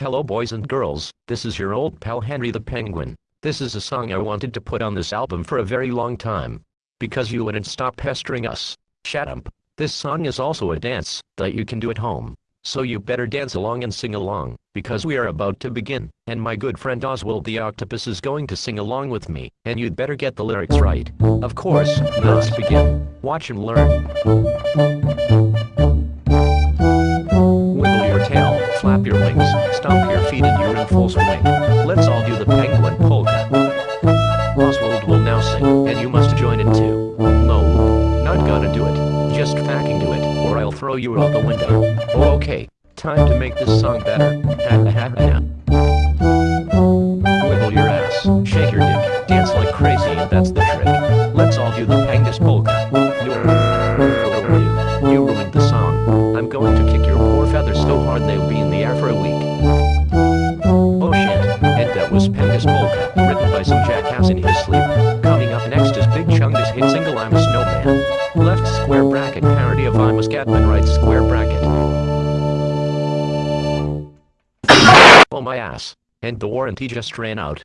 Hello boys and girls, this is your old pal Henry the Penguin. This is a song I wanted to put on this album for a very long time. Because you wouldn't stop pestering us. Shut up. This song is also a dance that you can do at home. So you better dance along and sing along, because we are about to begin, and my good friend Oswald the Octopus is going to sing along with me, and you'd better get the lyrics right. Of course, let's begin. Watch and learn. Wings, stomp your feet and you're in full swing. Let's all do the penguin polka. Oswald will now sing, and you must join in too. No, not gonna do it, just fucking do it, or I'll throw you out the window. Oh, okay, time to make this song better. Ha ha ha ha. Wiggle your ass, shake your dick, dance like crazy and that's the trick. Let's all do the Pangus polka. You ruined the song. I'm going to kick so hard they'll be in the air for a week. Oh shit, and that was Pangus polka, written by some jackass in his sleep. Coming up next is Big Chungus hit single I'm a Snowman. Left square bracket parody of I'm a Scatman right square bracket. Oh my ass. And the warranty just ran out.